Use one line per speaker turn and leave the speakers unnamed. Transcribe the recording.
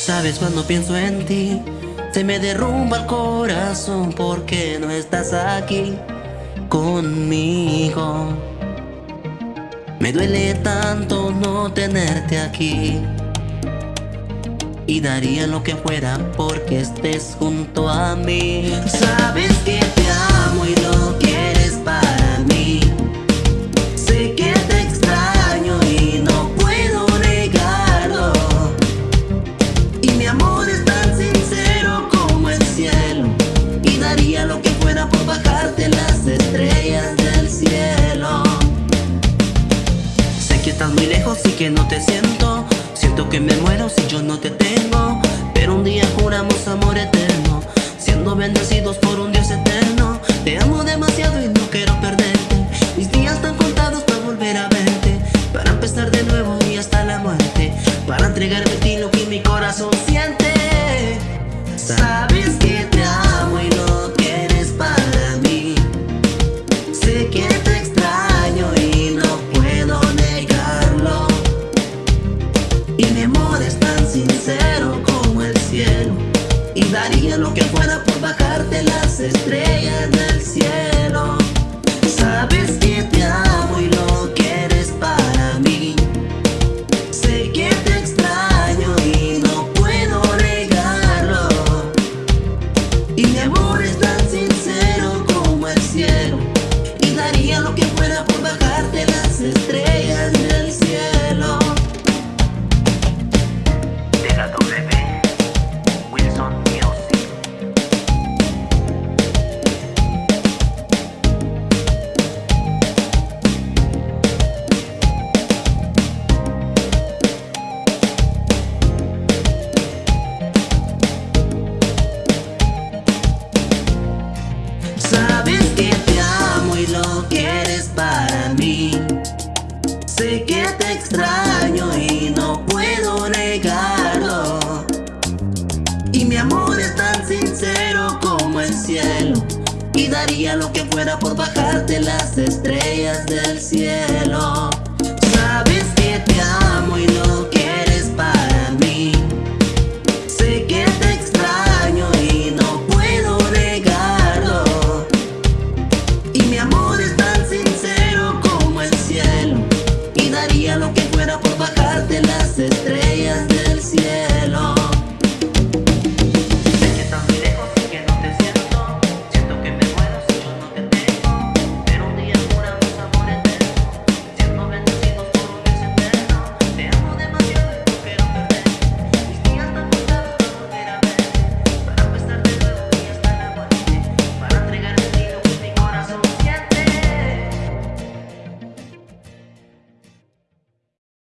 Sabes cuando pienso en ti Se me derrumba el corazón Porque no estás aquí Conmigo. Me duele tanto no tenerte aquí Y daría lo que fuera porque estés junto a mí. Sabes que te amo y lo estás muy lejos y que no te siento. Siento que me muero si yo no te tengo. Pero un día juramos amor eterno Siendo bendecidos por un Dios eterno. Te amo demasiado y no quiero perderte. Mis días están contados para volver a verte Para empezar de nuevo y hasta la muerte Para entregarme a ti lo que mi corazón siente. Sabes Y daría lo que fuera por bajarte extraño y no puedo negarlo. Y mi amor es tan sincero como el cielo Y daría lo que fuera por bajarte las estrellas del cielo